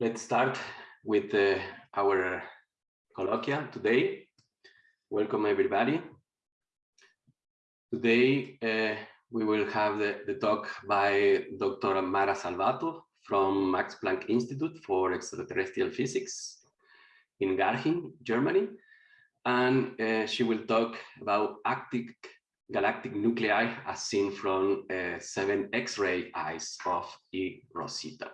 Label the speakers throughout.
Speaker 1: Let's start with uh, our colloquia today. Welcome everybody. Today uh, we will have the, the, talk by Dr. Mara Salvato from Max Planck Institute for Extraterrestrial Physics in Garching, Germany. And uh, she will talk about galactic nuclei as seen from uh, seven X-ray eyes of E Rosita.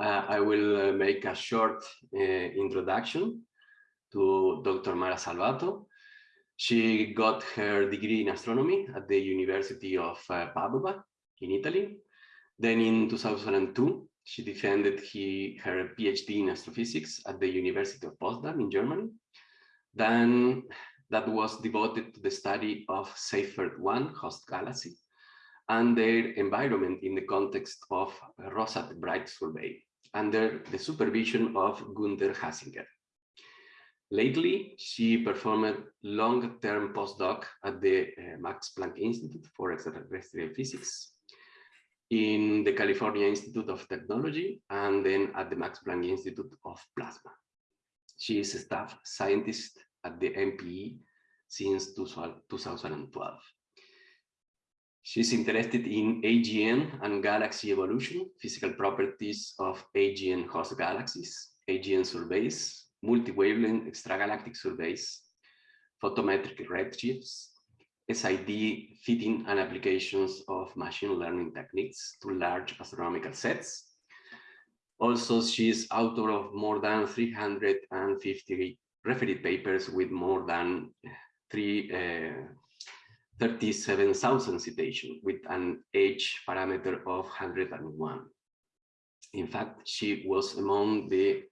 Speaker 1: Uh, I will uh, make a short uh, introduction to Dr. Mara Salvato. She got her degree in astronomy at the University of uh, Padova in Italy. Then in 2002, she defended he, her PhD in astrophysics at the University of Potsdam in Germany. Then that was devoted to the study of Seyfert 1 host galaxy and their environment in the context of Rosat Bright survey under the supervision of Gunther Hasinger. Lately, she performed long-term postdoc at the uh, Max Planck Institute for Extraterrestrial Physics in the California Institute of Technology and then at the Max Planck Institute of Plasma. She is a staff scientist at the MPE since 2012. She's interested in AGN and galaxy evolution, physical properties of AGN host galaxies, AGN surveys, multi-wavelength extragalactic surveys, photometric redshifts, SED fitting and applications of machine learning techniques to large astronomical sets. Also, she is author of more than 350 refereed papers with more than three uh, 37,000 citations with an age parameter of 101. In fact, she was among the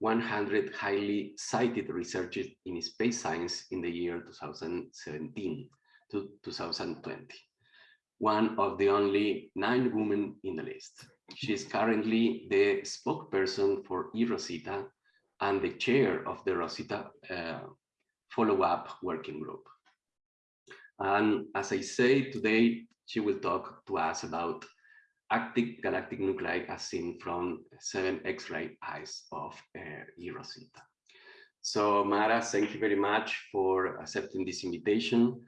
Speaker 1: 100 highly cited researchers in space science in the year 2017 to 2020, one of the only nine women in the list. She is currently the spokesperson for eRosita and the chair of the Rosita uh, follow-up working group. And as I say, today she will talk to us about active galactic nuclei as seen from seven X-ray eyes of uh. So Mara, thank you very much for accepting this invitation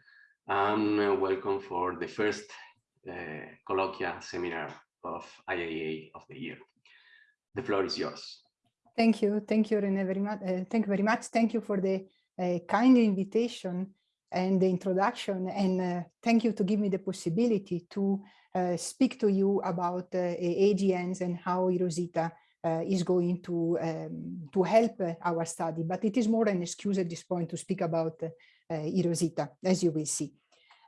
Speaker 1: and welcome for the first uh, colloquia seminar of IAA of the year. The floor is yours.
Speaker 2: Thank you. Thank you, Rene, very much. Uh, thank you very much. Thank you for the uh, kind invitation and the introduction. And uh, thank you to give me the possibility to uh, speak to you about uh, AGNs and how eRosita uh, is going to, um, to help uh, our study. But it is more an excuse at this point to speak about uh, eRosita, as you will see.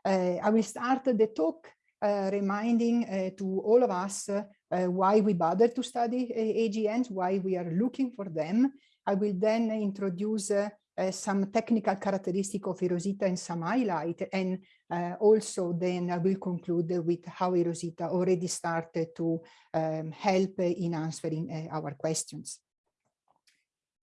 Speaker 2: I will start the talk reminding to all of us why we bother to study AGNs, why we are looking for them. I will then introduce uh, some technical characteristic of eRosita and some highlight. And uh, also then I will conclude with how eRosita already started to um, help in answering uh, our questions.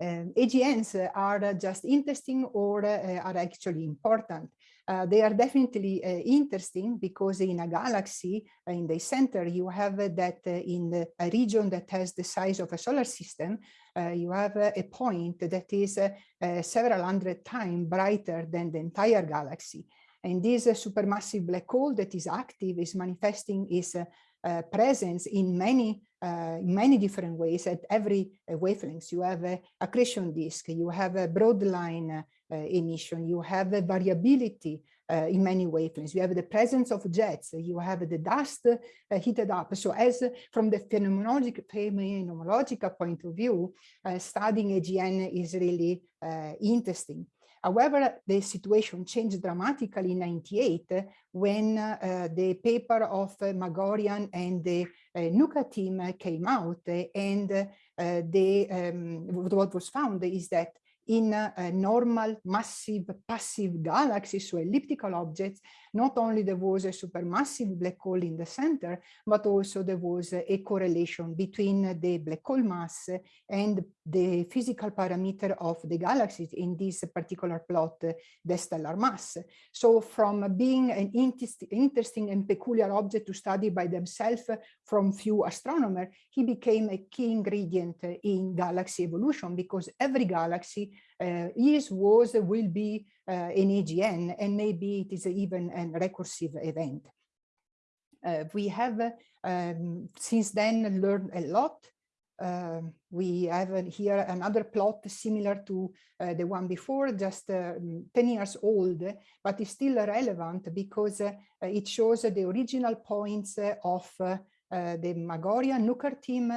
Speaker 2: Um, AGNs are just interesting or are actually important. Uh, they are definitely uh, interesting because in a galaxy in the center you have that in the, a region that has the size of a solar system uh, you have a point that is uh, several hundred times brighter than the entire galaxy. And this supermassive black hole that is active is manifesting its uh, presence in many uh, in many different ways at every uh, wavelength. You have a accretion disk, you have a broad line emission, you have a variability uh, in many wavelengths. You have the presence of jets, you have the dust uh, heated up. So as from the phenomenological, phenomenological point of view, uh, studying AGN is really interesting. However, the situation changed dramatically in 98 when uh, the paper of uh, Magorrian and the uh, Nuker team came out and the, um, what was found is that in uh, normal massive passive galaxies, so elliptical objects, not only there was a supermassive black hole in the center, but also there was a correlation between the black hole mass and the physical parameter of the galaxies in this particular plot, the stellar mass. So from being an interesting and peculiar object to study by themselves from few astronomers, he became a key ingredient in galaxy evolution because every galaxy is, was, will be uh, an AGN, and maybe it is even a recursive event. Uh, we have um, since then learned a lot. Uh, we have here another plot similar to uh, the one before, just uh, 10 years old, but it's still relevant because it shows the original points of the Magorrian Nuker team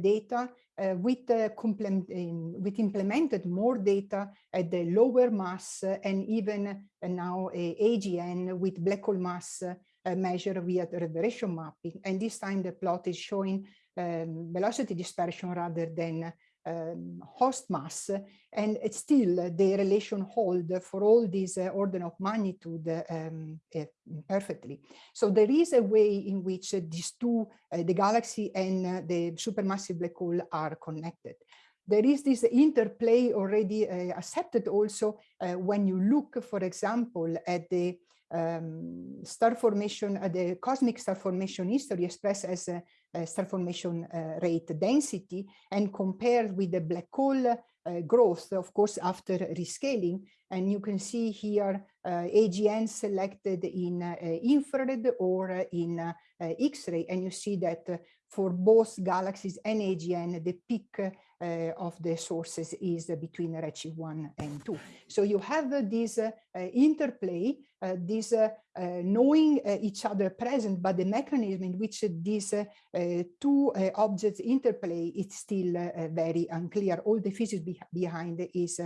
Speaker 2: data uh, with, uh, with implemented more data at the lower mass and even uh, now a AGN with black hole mass measure via the reverberation mapping. And this time the plot is showing um, velocity dispersion rather than um, host mass and it's still the relation hold for all these uh, order of magnitude um, uh, perfectly. So there is a way in which uh, these two, uh, the galaxy and uh, the supermassive black hole are connected. There is this interplay already uh, accepted also when you look, for example, at the um, star formation, the cosmic star formation history expressed as star formation uh, rate density and compared with the black hole uh, growth, of course, after rescaling. And you can see here uh, AGN selected in uh, infrared or in uh, X-ray. And you see that for both galaxies and AGN, the peak uh, Uh, of the sources is between Redshift 1 and 2. So you have uh, uh, this uh, interplay, this knowing uh, each other present, but the mechanism in which these two objects interplay, it's still very unclear. All the physics be behind is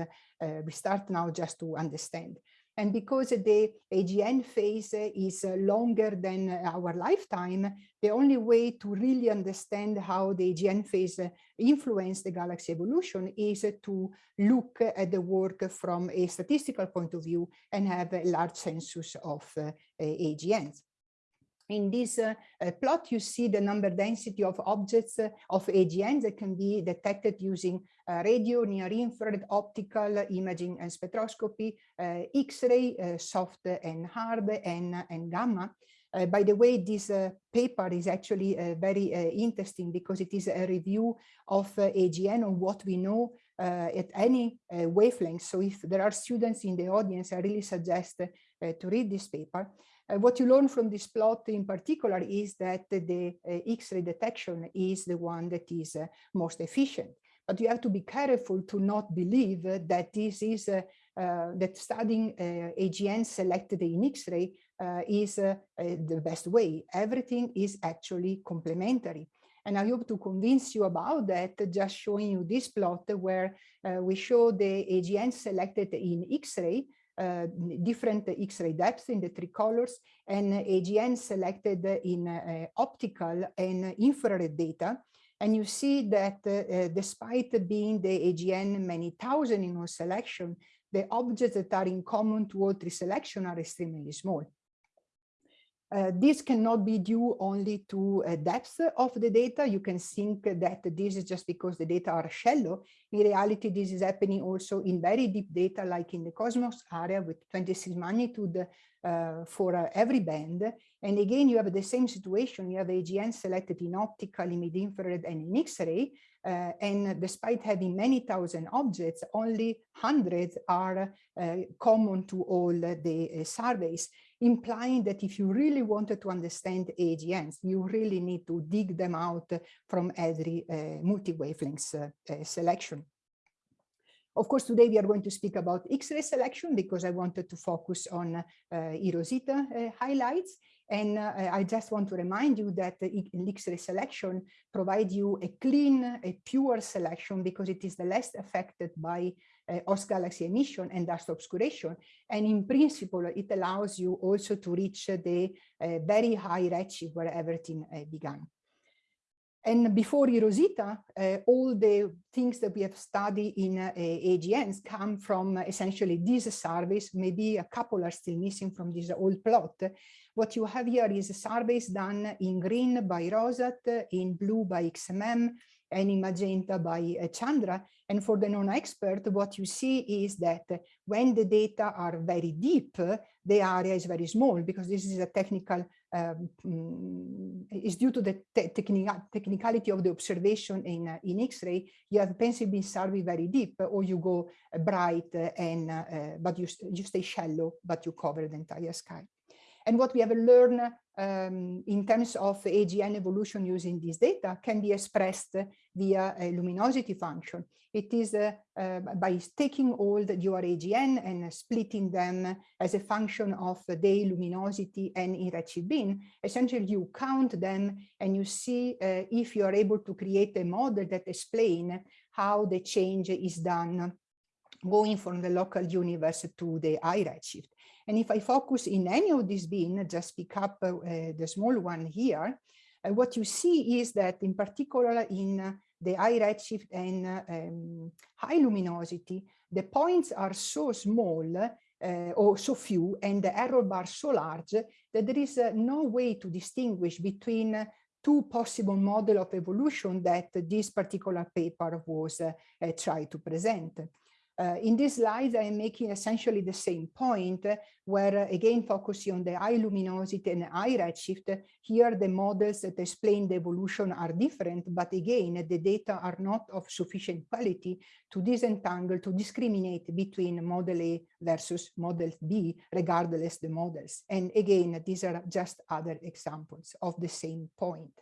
Speaker 2: we start now just to understand. And because the AGN phase is uh, longer than uh, our lifetime, the only way to really understand how the AGN phase uh, influenced the galaxy evolution is to look at the work from a statistical point of view and have a large census of uh, AGNs. In this uh, uh, plot, you see the number density of objects uh, of AGNs that can be detected using uh, radio, near-infrared, optical, imaging and spectroscopy, uh, X-ray, uh, soft and hard, and, and gamma. by the way, this paper is actually very interesting because it is a review of AGN on what we know at any wavelength. So if there are students in the audience, I really suggest to read this paper. Uh, what you learn from this plot in particular is that the uh, X-ray detection is the one that is uh, most efficient. But you have to be careful to not believe that this is that studying AGN selected in X-ray is the best way. Everything is actually complementary. And I hope to convince you about that, just showing you this plot where uh, we show the AGN selected in X-ray uh, different X-ray depths in the three colors and AGN selected in uh, optical and infrared data. And you see that uh, despite being the AGN many thousand in one selection, the objects that are in common to all three selection are extremely small. Uh, this cannot be due only to uh, depth of the data. You can think that this is just because the data are shallow. In reality, this is happening also in very deep data, like in the Cosmos area with 26 magnitude uh, for uh, every band. And again, you have the same situation. You have AGN selected in optical, in mid-infrared, and in X-ray. Uh, and despite having many thousand objects, only hundreds are uh, common to all the surveys implying that if you really wanted to understand AGNs, you really need to dig them out from every uh, multi-wavelengths uh, uh, selection. Of course, today we are going to speak about X-ray selection because I wanted to focus on uh, eROSITA highlights. And uh, I just want to remind you that the X-ray selection provides you a clean, a pure selection because it is the less affected by host galaxy emission and dust obscuration. And in principle, it allows you also to reach the uh, very high redshift where everything uh, began. And before Erosita, uh, all the things that we have studied in uh, AGNs come from essentially these surveys. Maybe a couple are still missing from this old plot. What you have here is a surveys done in green by Rosat, in blue by XMM, and in magenta by uh, Chandra. And for the non-expert, what you see is that when the data are very deep, the area is very small because this is a technical, um, mm, is due to the te technicality of the observation in, uh, in X-ray. You have pencil beam survey very deep or you go uh, bright and, uh, but you, you stay shallow, but you cover the entire sky. And what we have learned um, in terms of AGN evolution using this data can be expressed via a luminosity function. It is uh, uh, by taking all the your AGN and splitting them as a function of the day luminosity and redshift bin. Essentially, you count them and you see uh, if you are able to create a model that explain how the change is done going from the local universe to the high redshift. And if I focus in any of these bin, just pick up uh, the small one here, uh, what you see is that in particular in uh, the high redshift and um, high luminosity, the points are so small uh, or so few and the error bar so large that there is uh, no way to distinguish between uh, two possible model of evolution that this particular paper was tried to present. Uh, in this slide, I am making essentially the same point uh, where, uh, again, focusing on the high luminosity and high redshift. Here, the models that explain the evolution are different, but again, the data are not of sufficient quality to disentangle, to discriminate between model A versus model B, regardless the models. And again, these are just other examples of the same point.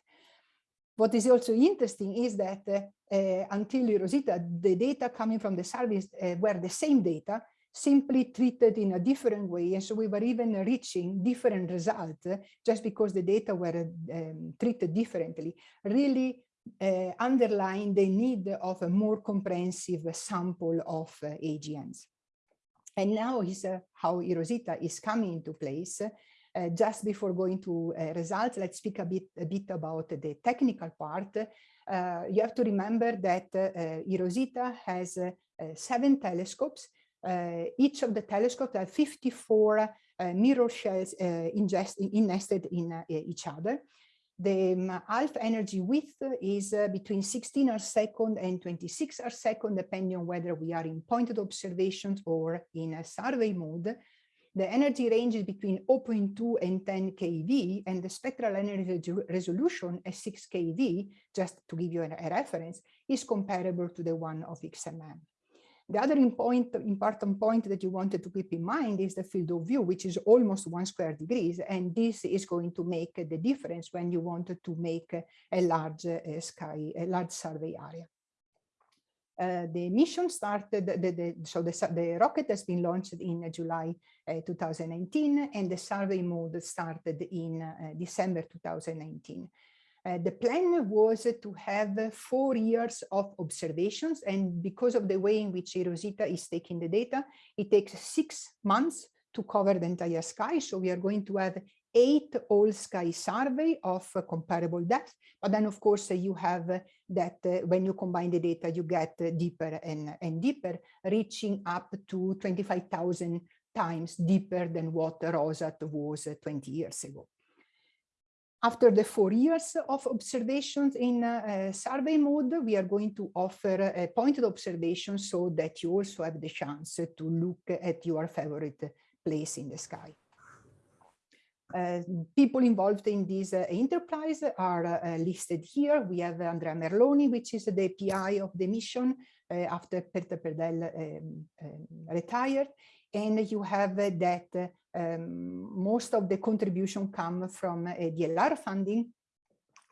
Speaker 2: What is also interesting is that uh, until Rosita, the data coming from the service uh, were the same data, simply treated in a different way. And so we were even reaching different results just because the data were um, treated differently, really uh, underlying the need of a more comprehensive sample of uh, AGNs. And now is uh, how Erosita is coming into place. Uh, just before going to uh, results, let's speak a bit, a bit about the technical part. Uh, you have to remember that Erosita has seven telescopes. each of the telescopes have 54 mirror shells nested in each other. The um, half energy width is uh, between 16 arc second and 26 arc second, depending on whether we are in pointed observations or in a survey mode. The energy range is between 0.2 and 10 keV, and the spectral energy resolution at 6 keV, just to give you a, a reference, is comparable to the one of XMM. The other important point that you wanted to keep in mind is the field of view, which is almost one square degrees. And this is going to make the difference when you want to make a large uh, sky, a large survey area. Uh, the mission started, the, the, so the, the rocket has been launched in July uh, 2019 and the survey mode started in uh, December 2019. Uh, the plan was to have four years of observations and because of the way in which Rosita is taking the data, it takes six months to cover the entire sky. So we are going to have eight all sky survey of uh, comparable depth. But then, of course, uh, you have uh, that uh, when you combine the data, you get uh, deeper and, and deeper, reaching up to 25,000 times deeper than what ROSAT was uh, 20 years ago. After the four years of observations in survey mode, we are going to offer a pointed observation so that you also have the chance to look at your favorite place in the sky. Uh, people involved in this uh, enterprise are uh, listed here. We have Andrea Merloni, which is the PI of the mission uh, after Peter Predehl um, um, retired. And you have that um, most of the contribution come from DLR funding.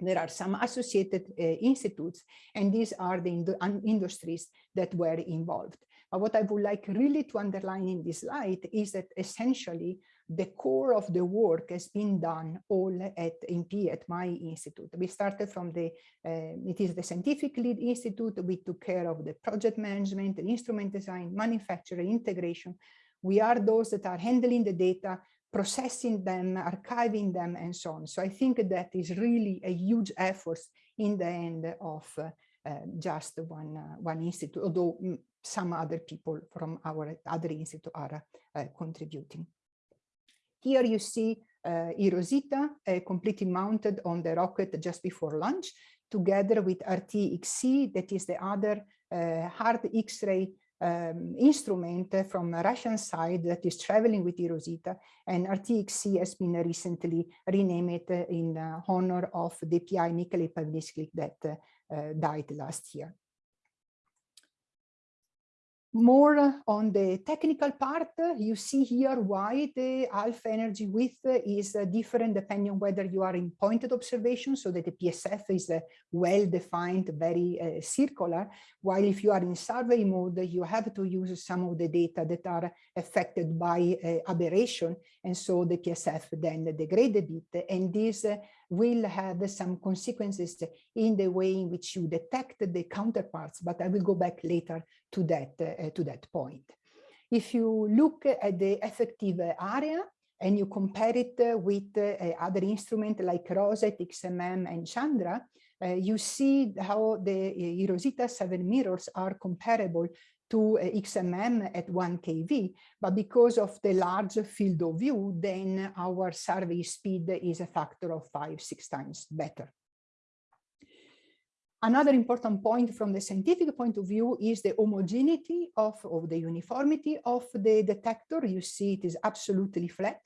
Speaker 2: There are some associated uh, institutes, and these are the ind industries that were involved. But what I would like really to underline in this slide is that essentially the core of the work has been done all at MP at my institute. We started from the, uh, it is the scientific lead institute. We took care of the project management, the instrument design, manufacturing, integration. We are those that are handling the data, processing them, archiving them, and so on. So I think that is really a huge effort in the end of uh, uh, just one, uh, one institute, although mm, some other people from our other institute are uh, contributing. Here you see uh, eROSITA uh, completely mounted on the rocket just before launch, together with ART-XC, that is the other uh, hard X-ray um, instrument from Russian side that is traveling with eROSITA and ART-XC has been recently renamed in honor of the PI Mikhail Pavlinsky that uh, died last year more on the technical part, you see here why the half energy width is uh, different depending on whether you are in pointed observation, so that the PSF is uh, well-defined, very uh, circular, while if you are in survey mode, you have to use some of the data that are affected by uh, aberration, and so the PSF then degrade a bit, and this uh, will have some consequences in the way in which you detect the counterparts, but I will go back later to that, uh, to that point. If you look at the effective area and you compare it with uh, other instruments like ROSAT, XMM, and Chandra, uh, you see how the eROSITA 7 mirrors are comparable to XMM at 1 kV, but because of the large field of view, then our survey speed is a factor of five, six times better. Another important point from the scientific point of view is the homogeneity of, of the uniformity of the detector. You see it is absolutely flat.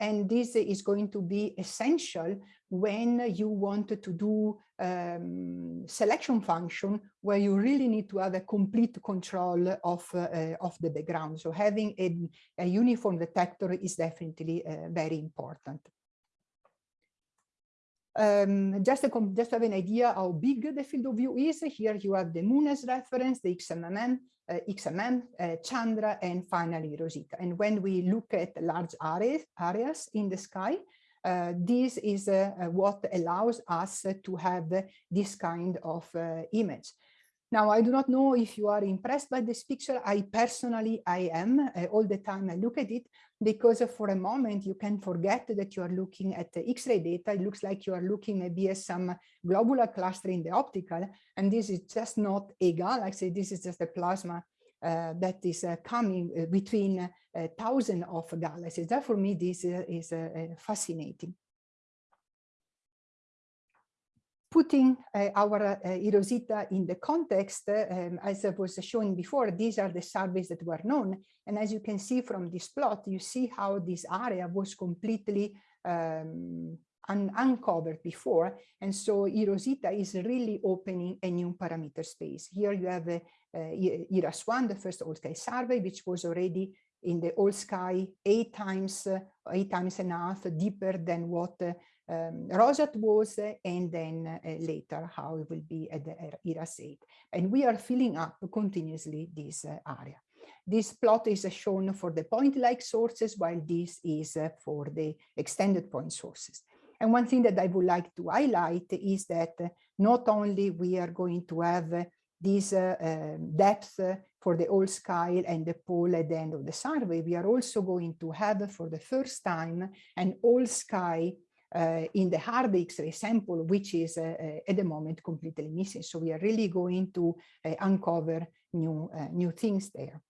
Speaker 2: And this is going to be essential when you want to do um, selection function where you really need to have a complete control of, uh, of the background. So having a, a uniform detector is definitely uh, very important. Um, just, to, just to have an idea how big the field of view is, here you have the moon as reference, the XMM, uh, XMM, uh, Chandra, and finally Rosita. And when we look at large areas, areas in the sky, uh, this is uh, uh, what allows us to have this kind of uh, image. Now, I do not know if you are impressed by this picture. I personally, I am all the time I look at it because for a moment you can forget that you are looking at the X-ray data. It looks like you are looking maybe at some globular cluster in the optical, and this is just not a galaxy. This is just a plasma uh, that is uh, coming uh, between uh, thousands of galaxies. That for me, this uh, is fascinating putting uh, our uh, eROSITA in the context, um, as I was showing before, these are the surveys that were known. And as you can see from this plot, you see how this area was completely um, un uncovered before. And so eROSITA is really opening a new parameter space. Here you have uh, eRASS-1, the first all-sky survey, which was already in the all sky eight times, uh, eight times and a half deeper than what uh, um, Rosat was uh, and then uh, later how it will be at the eRASS 8. And we are filling up continuously this uh, area. This plot is shown for the point-like sources, while this is for the extended point sources. And one thing that I would like to highlight is that not only we are going to have this uh, uh, depth for the whole sky and the pole at the end of the survey, we are also going to have for the first time an all sky uh, in the hard X-ray sample, which is uh, uh, at the moment completely missing. So we are really going to uncover new, new things there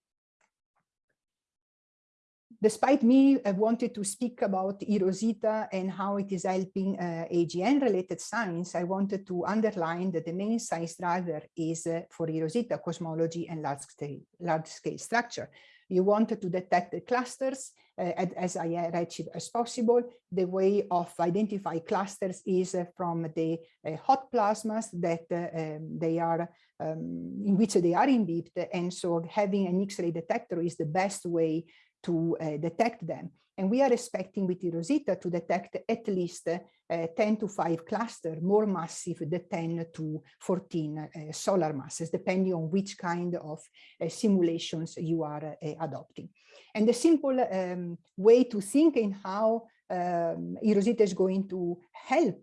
Speaker 2: despite me, I wanted to speak about eROSITA and how it is helping uh, AGN-related science, I wanted to underline that the main science driver is uh, for eROSITA cosmology and large-scale large scale structure. You wanted to detect the clusters uh, as redshift as possible. The way of identify clusters is uh, from the uh, hot plasmas that um, they are um, in which they are imbibed. And so having an X-ray detector is the best way to uh, detect them. And we are expecting with eROSITA to detect at least uh, 10 to 5 cluster more massive than 10 to 14 uh, solar masses, depending on which kind of uh, simulations you are adopting. And the simple um, way to think in how um, eROSITA is going to help,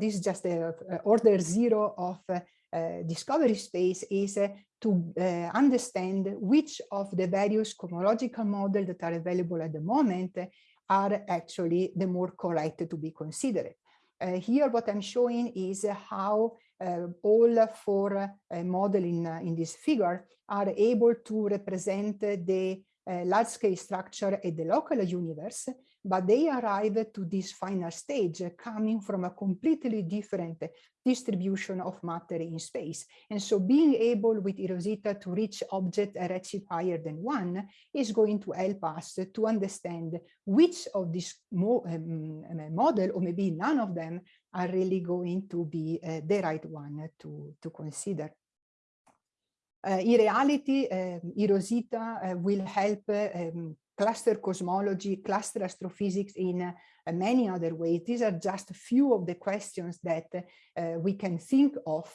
Speaker 2: this is just order zero of discovery space is to uh, understand which of the various cosmological models that are available at the moment are actually the more correct to be considered. Uh, here, what I'm showing is how uh, all four uh, model in, in this figure are able to represent the large-scale structure at the local universe, but they arrive to this final stage coming from a completely different distribution of matter in space. And so being able with eROSITA to reach object a redshift higher than one is going to help us to understand which of these mo um, model, or maybe none of them, are really going to be uh, the right one to, to consider. Uh, in reality, um, eROSITA uh, will help um, cluster cosmology, cluster astrophysics in uh, many other ways. These are just a few of the questions that uh, we can think of.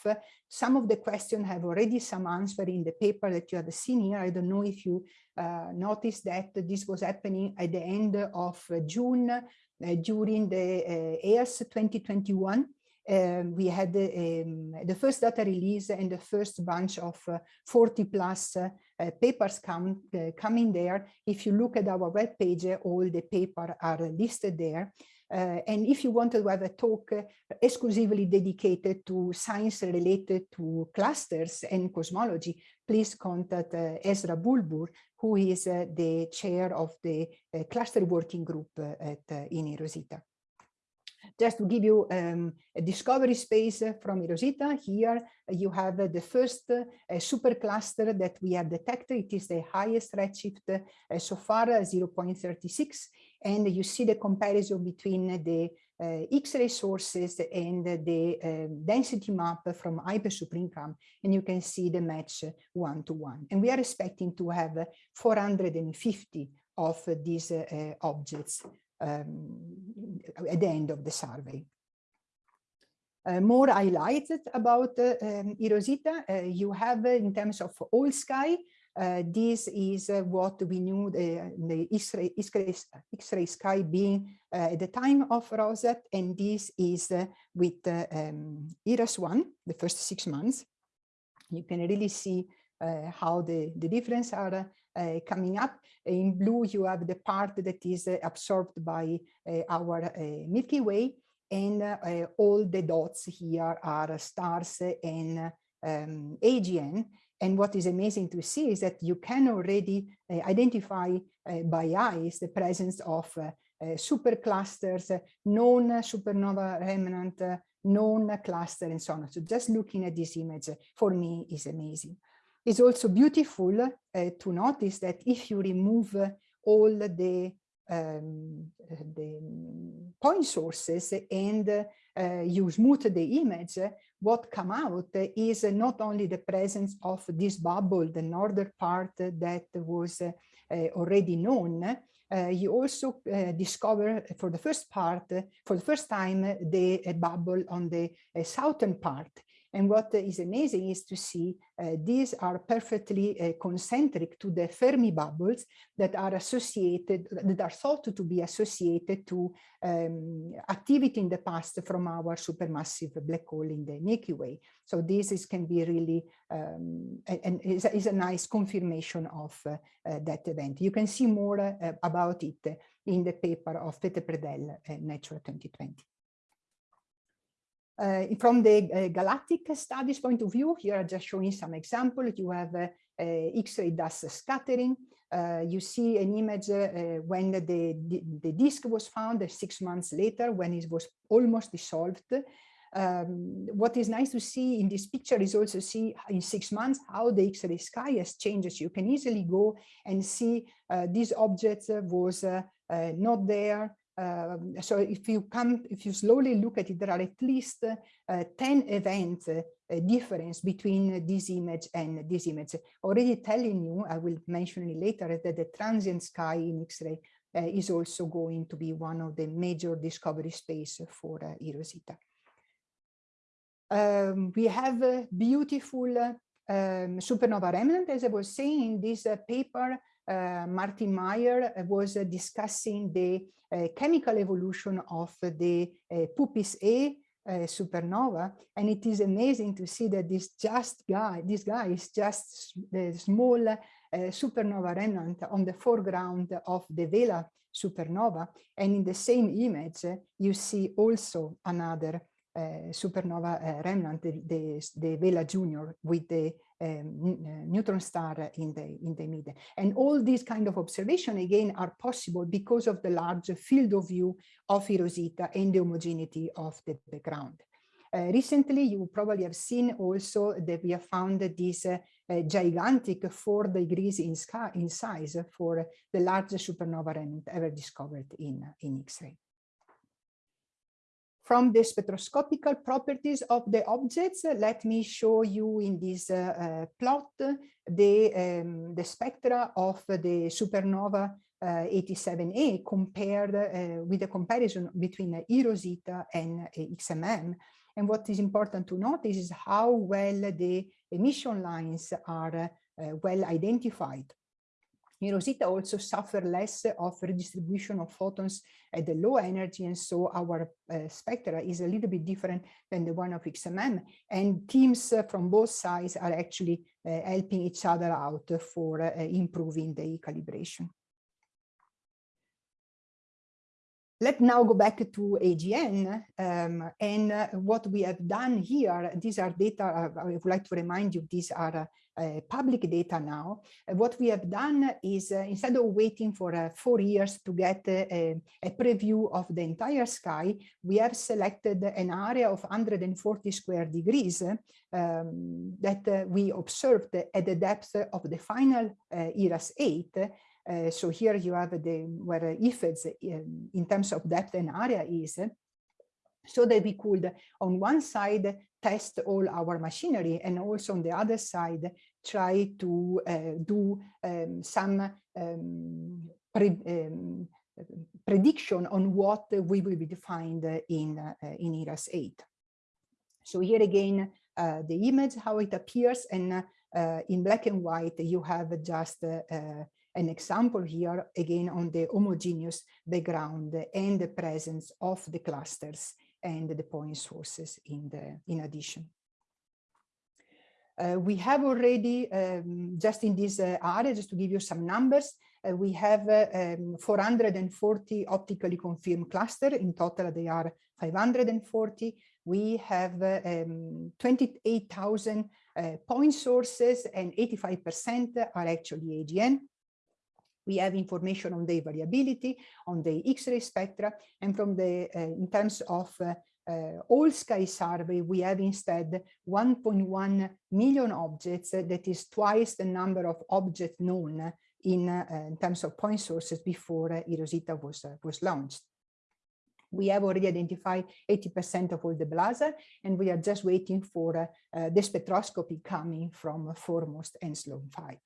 Speaker 2: Some of the questions have already some answer in the paper that you have seen here. I don't know if you uh, noticed that this was happening at the end of June uh, during the EARS 2021 um, we had the, um, the first data release and the first bunch of uh, 40 plus uh, papers come, uh, coming there. If you look at our web page, all the papers are listed there. Uh, and if you want to have a talk uh, exclusively dedicated to science related to clusters and cosmology, please contact uh, Esra Bulbul, who is the chair of the cluster working group at uh, in eROSITA. Just to give you um, a discovery space from eROSITA, here you have the first uh, supercluster that we have detected. It is the highest redshift uh, so far, 0.36. And you see the comparison between the uh, X-ray sources and the uh, density map from Hyper HyperSuperInCam, and you can see the match one-to-one. -one. And we are expecting to have 450 of these uh, objects um, at the end of the survey. Uh, more highlighted about uh, um, eROSITA, uh, you have uh, in terms of all sky, uh, this is uh, what we knew the, the X-ray sky being at the time of ROSAT, and this is with um, eRASS-1, the first six months. You can really see how the, the difference are uh, coming up. In blue, you have the part that is uh, absorbed by uh, our Milky Way, and all the dots here are stars and um, AGN. And what is amazing to see is that you can already identify by eyes the presence of superclusters, known supernova remnant, known cluster and so on. So just looking at this image for me is amazing. It's also beautiful uh, to notice that if you remove all the um, the point sources and uh, you smooth the image, what come out is not only the presence of this bubble, the northern part that was uh, already known, uh, you also uh, discover for the first part, for the first time, the bubble on the uh, southern part. And what is amazing is to see uh, these are perfectly uh, concentric to the Fermi bubbles that are associated, that are thought to be associated to um, activity in the past from our supermassive black hole in the Milky Way. So this is, can be really, um, and is, is, a nice confirmation of uh, uh that event. You can see more uh, about it in the paper of Peter Predehl, uh, Nature 2020. Uh, from the uh, galactic studies point of view, here I'm just showing some examples. You have uh, X-ray dust scattering. you see an image when the, the, the, disk was found six months later when it was almost dissolved. Um, what is nice to see in this picture is also see in six months how the X-ray sky has changed. You can easily go and see uh, these objects was uh, uh, not there um, so if you come, if you slowly look at it, there are at least uh, 10 events uh, difference between this image and this image. Already telling you, I will mention it later, that the transient sky in X-ray uh, is also going to be one of the major discovery space for uh, eROSITA. Um, we have a beautiful um, supernova remnant, as I was saying in this paper, Martin Mayer was uh, discussing the uh, chemical evolution of the uh, Puppis A uh, supernova. And it is amazing to see that this just guy, this guy is just the small uh, supernova remnant on the foreground of the Vela supernova. And in the same image, you see also another uh, supernova uh, remnant, the, the, the, Vela Junior with the um, neutron star in the in the middle. And all these kind of observation again are possible because of the large field of view of EROSITA and the homogeneity of the background. Uh, recently, you probably have seen also that we have found this uh, uh, gigantic four degrees in, in size for the largest supernova remnant ever discovered in, in X-ray from the spectroscopical properties of the objects, let me show you in this uh, uh, plot the, um, the spectra of the supernova uh, 87A compared uh, with the comparison between eROSITA and XMM. And what is important to notice is how well the emission lines are uh, well identified. EROSITA also suffer less of redistribution of photons at the low energy, and so our uh, spectra is a little bit different than the one of XMM. And teams uh, from both sides are actually uh, helping each other out for uh, improving the calibration. Let's now go back to AGN um, and uh, what we have done here. These are data, uh, I would like to remind you, these are uh, public data now. Uh, what we have done is uh, instead of waiting for uh, four years to get a, preview of the entire sky, we have selected an area of 140 square degrees um, that we observed at the depth of the final eRASS 8 uh, so here you have the where eFEDS in, in terms of depth and area is, so that we could on one side test all our machinery and also on the other side try to uh, do um, some um, pre um, prediction on what we will be defined in uh, in eRASS 8. So here again uh, the image how it appears and uh, in black and white you have just uh, an example here again on the homogeneous background and the presence of the clusters and the point sources in the in addition. Uh, we have already, um, just in this uh, area, just to give you some numbers, uh, we have uh, um, 440 optically confirmed cluster. In total, they are 540. We have uh, um, 28,000 uh, point sources and 85% are actually AGN. We have information on the variability, on the X-ray spectra, and from the uh, in terms of uh, uh, all sky survey, we have instead 1.1 million objects. that is twice the number of objects known in, in terms of point sources before eROSITA was, was launched. We have already identified 80% of all the blazar, and we are just waiting for uh, the spectroscopy coming from 4MOST and Sloan 5.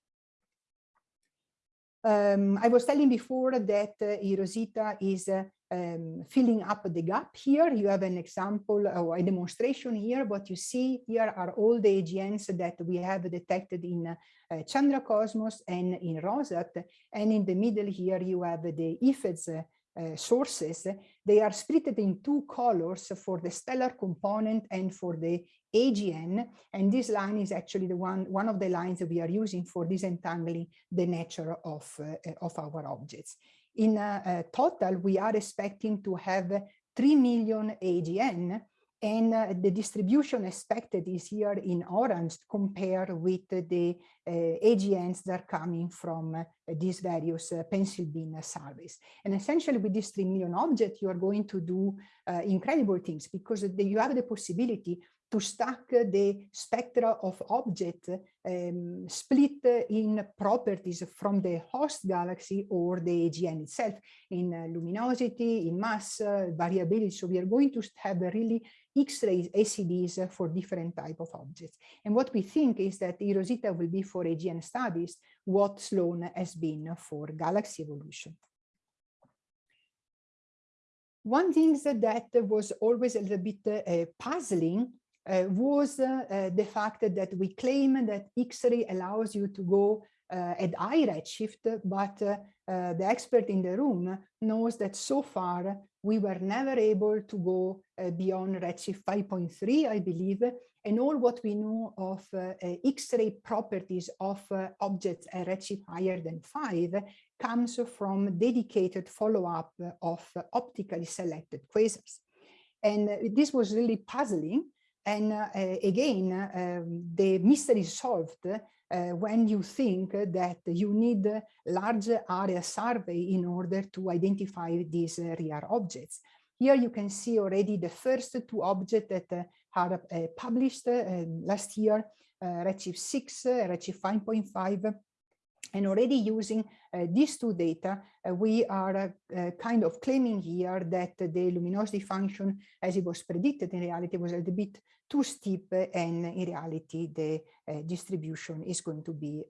Speaker 2: Um, I was telling before that uh, eROSITA is uh, um, filling up the gap here. You have an example or a demonstration here. What you see here are all the AGNs that we have detected in uh, Chandra Cosmos and in ROSAT. And in the middle here, you have the eFEDS uh, sources. They are split in two colors for the stellar component and for the AGN, and this line is actually the one, one of the lines that we are using for disentangling the nature of, uh, of our objects. In uh, total, we are expecting to have 3 million AGN, and uh, the distribution expected is here in orange compared with the uh, AGNs that are coming from uh, these various pencil beam surveys. And essentially with these 3 million objects, you are going to do incredible things because you have the possibility to stack the spectra of objects um, split in properties from the host galaxy or the AGN itself in uh, luminosity, in mass, uh, variability. So we are going to have really X-ray ACDs for different type of objects. And what we think is that eROSITA will be for AGN studies what Sloan has been for galaxy evolution. One thing that was always a little bit uh, puzzling was uh, the fact that we claim that X-ray allows you to go uh, at high redshift, but the expert in the room knows that so far we were never able to go uh, beyond Redshift 5.3, I believe, and all what we know of uh, uh, X-ray properties of objects at Redshift higher than 5 comes from dedicated follow-up of optically selected quasars. And this was really puzzling. And again, um, the mystery is solved uh, when you think that you need large area survey in order to identify these uh, objects. Here you can see already the first two objects that uh, are uh, published uh, last year, uh, Redshift 6, Redshift 5.5, and already using uh, these two data, uh, we are uh, kind of claiming here that the luminosity function, as it was predicted in reality, was a little bit too steep and in reality the distribution is going to be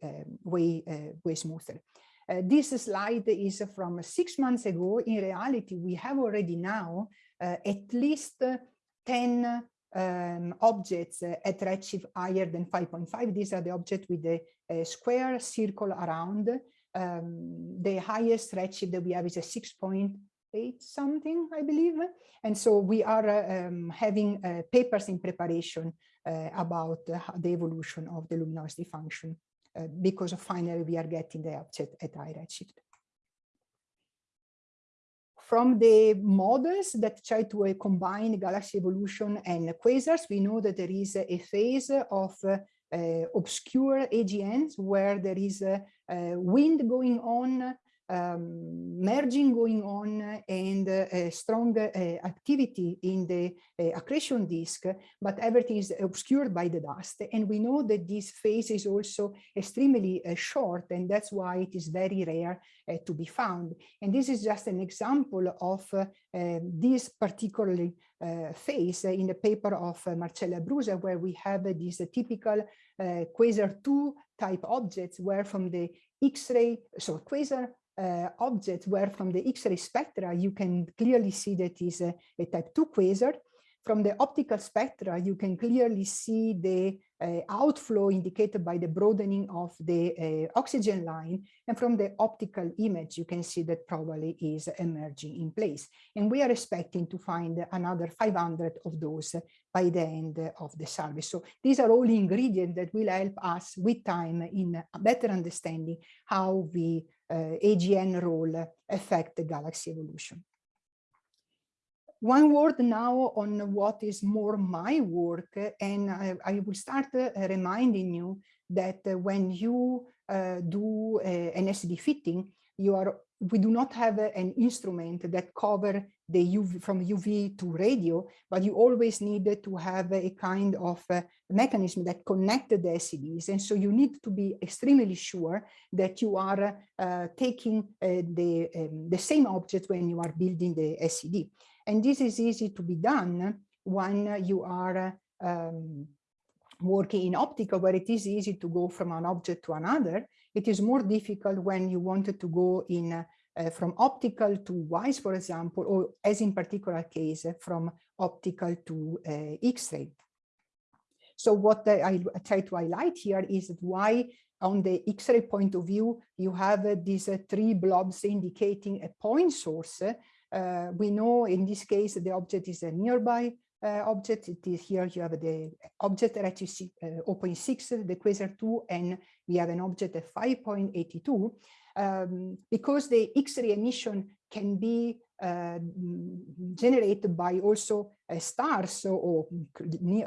Speaker 2: way, way smoother. Uh, this slide is from six months ago. In reality, we have already now uh, at least 10 um, objects uh, at redshift higher than 5.5. These are the objects with the uh, square circle around. Um, the highest redshift that we have is a 6.8 something, I believe. And so we are uh, um, having papers in preparation about the evolution of the luminosity function because finally we are getting the object at high redshift from the models that try to uh, combine galaxy evolution and quasars, we know that there is a phase of uh, obscure AGNs where there is a, wind going on um, merging going on and uh, strong uh, activity in the uh, accretion disk, but everything is obscured by the dust. And we know that this phase is also extremely uh, short, and that's why it is very rare uh, to be found. And this is just an example of uh, this particular phase in the paper of Marcella Brusa, where we have this typical quasar 2 type objects, where from the X-ray, so quasar uh, objects where from the X-ray spectra you can clearly see that is a, a, type 2 quasar. From the optical spectra you can clearly see the outflow indicated by the broadening of the uh, oxygen line and from the optical image you can see that probably is emerging in place and we are expecting to find another 500 of those by the end of the survey. So these are all ingredients that will help us with time in better understanding how the uh, AGN role affect the galaxy evolution. One word now on what is more my work, and I, I will start uh, reminding you that when you uh, do uh, an SED fitting, you are we do not have an instrument that cover the UV from UV to radio, but you always need to have a kind of mechanism that connect the SEDs. And so you need to be extremely sure that you are uh, taking uh, the, um, the same object when you are building the SED. And this is easy to be done when you are um, working in optical where it is easy to go from an object to another. It is more difficult when you wanted to go in uh, from optical to WISE, for example, or as in particular case, from optical to uh, X-ray. So what I, try to highlight here is that why on the X-ray point of view, you have uh, these uh, three blobs indicating a point source. Uh, we know in this case, the object is a nearby uh, object. It is here you have the object at uh, 0.6, the quasar 2, and we have an object at 5.82. Um, because the X-ray emission can be uh, generated by also uh, stars or,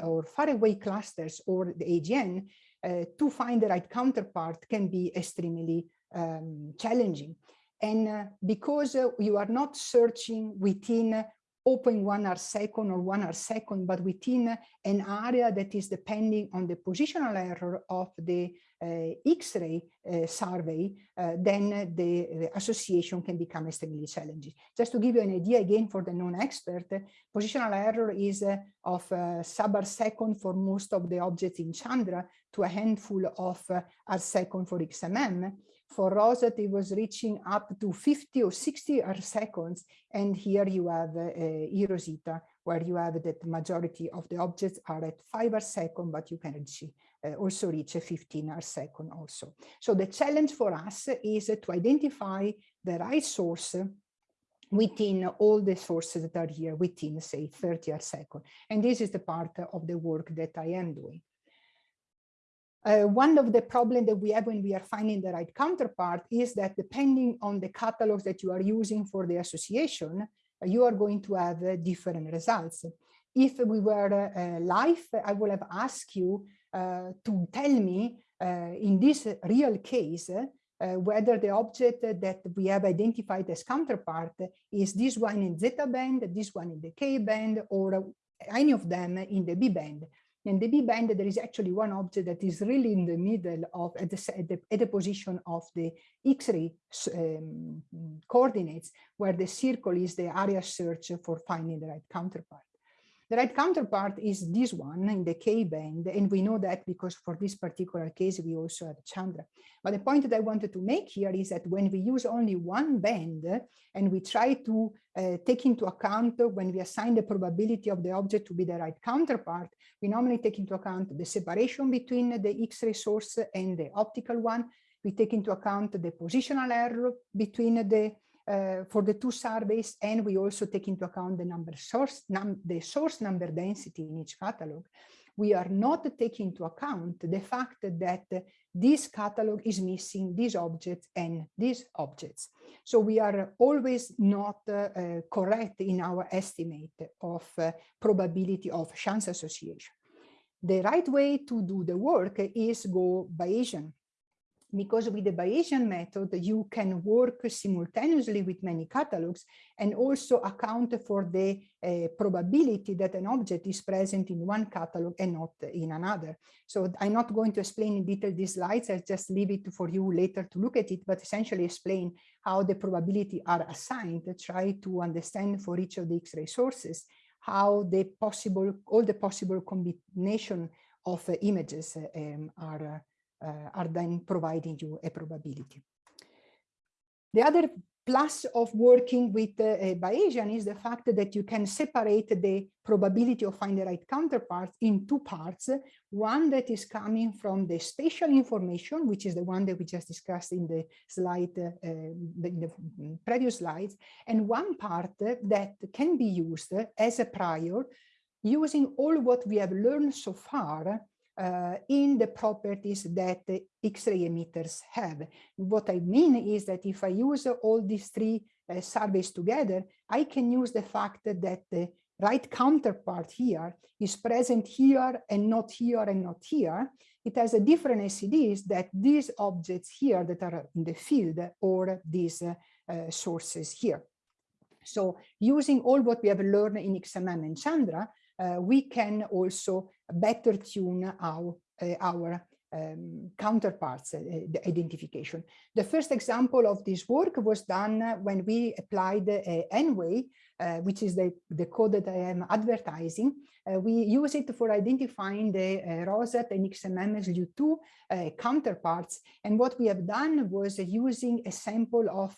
Speaker 2: or faraway clusters or the AGN, uh, to find the right counterpart can be extremely um, challenging. And uh, because uh, you are not searching within 0.1 arc second or 1 arc second, but within an area that is depending on the positional error of the uh, X-ray uh, survey, uh, then the, the, association can become extremely challenging. Just to give you an idea again for the non-expert, positional error is of sub-arc second for most of the objects in Chandra to a handful of arc second for XMM for ROSAT, it was reaching up to 50 or 60 seconds. And here you have uh, eROSITA, where you have that majority of the objects are at 5 a second, but you can reach, uh, also reach a 15 a second also. So the challenge for us is to identify the right source within all the sources that are here within, say, 30 a second. And this is the part of the work that I am doing. Uh, one of the problems that we have when we are finding the right counterpart is that depending on the catalogs that you are using for the association, uh, you are going to have uh, different results. If we were uh, live, I would have asked you uh, to tell me uh, in this real case whether the object that we have identified as counterpart is this one in zeta band, this one in the K band, or any of them in the B band. In the B band, there is actually one object that is really in the middle of at the, at the, at the position of the X-ray um, coordinates, where the circle is the area search for finding the right counterpart. The right counterpart is this one in the K band, and we know that because for this particular case, we also have Chandra. But the point that I wanted to make here is that when we use only one band and we try to uh, take into account when we assign the probability of the object to be the right counterpart, we normally take into account the separation between the X-ray source and the optical one. We take into account the positional error between the uh, for the two surveys, and we also take into account the number source, num the source number density in each catalog. We are not taking into account the fact that this catalog is missing these objects and these objects. So we are always not uh, uh, correct in our estimate of uh, probability of chance association. The right way to do the work is go Bayesian because with the Bayesian method, you can work simultaneously with many catalogs and also account for the uh, probability that an object is present in one catalog and not in another. So I'm not going to explain in detail these slides, I'll just leave it for you later to look at it, but essentially explain how the probability are assigned, try to understand for each of the X-ray sources, how the possible, all the possible combination of uh, images um, are are then providing you a probability. The other plus of working with uh, Bayesian is the fact that you can separate the probability of finding the right counterparts in two parts. One that is coming from the spatial information, which is the one that we just discussed in the slide, uh, in the previous slides, and one part that can be used as a prior using all what we have learned so far uh, in the properties that X-ray emitters have. What I mean is that if I use all these three uh, surveys together, I can use the fact that the right counterpart here is present here and not here and not here. It has a different SEDs that these objects here that are in the field or these uh, uh, sources here. So using all what we have learned in XMM and Chandra, uh, we can also better tune our, uh, our um, counterparts uh, the identification. The first example of this work was done when we applied uh, N-Way, uh, which is the, the code that I am advertising. Uh, we use it for identifying the uh, ROSAT and XMM SLU2 counterparts. And what we have done was using a sample of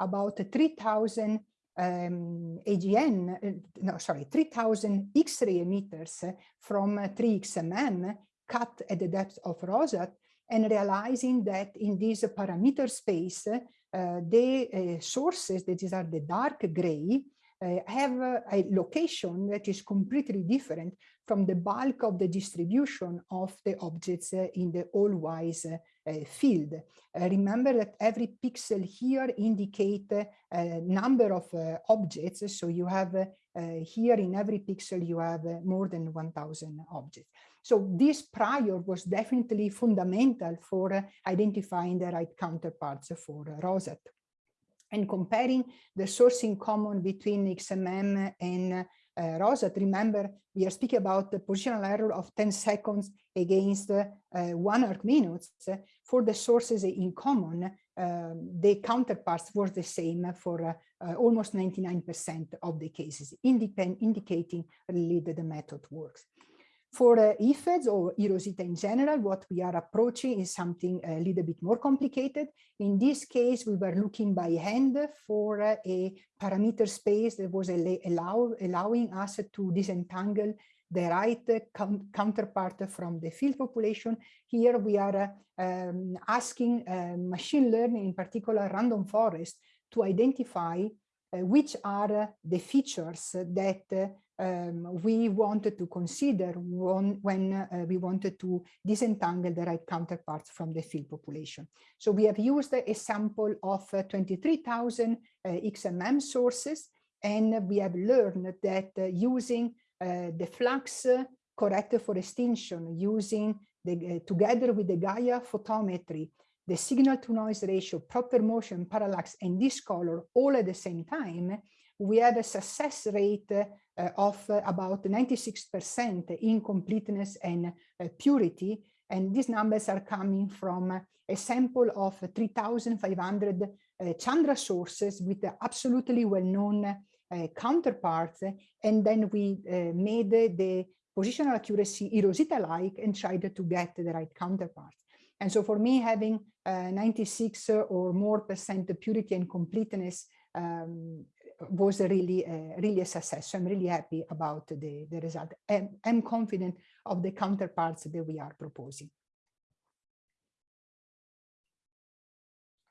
Speaker 2: about 3,000 um, AGN, uh, no, sorry, 3000 X-ray emitters from 3XMM cut at the depth of ROSAT and realizing that in this parameter space, uh, the uh, sources, that is are the dark gray, uh, have a location that is completely different from the bulk of the distribution of the objects uh, in the AllWISE uh, Eh, field. Eh, remember that every pixel here indicate a number of objects. So you have here in every pixel, you have more than 1000 objects. So this prior was definitely fundamental for identifying the right counterparts for ROSAT and comparing the source in common between XMM and uh, ROSAT, remember, we are speaking about the positional error of 10 seconds against uh, one arc minutes. For the sources in common, uh, the counterparts were the same for uh, uh, almost 99% of the cases, indicating really that the method works. For uh, eFEDS or eROSITA in general, what we are approaching is something a little bit more complicated. In this case, we were looking by hand for uh, a parameter space that was allow, allowing us to disentangle the right counterpart from the field population. Here we are uh, um, asking uh, machine learning, in particular random forest, to identify which are the features that um, we wanted to consider when, when uh, we wanted to disentangle the right counterparts from the field population. So we have used a sample of uh, 23,000 uh, XMM sources, and we have learned that uh, using uh, the flux corrected for extinction, using the, together with the Gaia photometry, the signal to noise ratio, proper motion, parallax, and this color all at the same time, we have a success rate uh, of uh, about 96% in completeness and uh, purity. And these numbers are coming from a sample of 3,500 Chandra sources with absolutely well-known counterparts. And then we made the positional accuracy eROSITA-like and tried to get the right counterparts. And so for me, having uh, 96 or more percent purity and completeness um, was really, uh, really a success. So I'm really happy about the, the result. And I'm confident of the counterparts that we are proposing.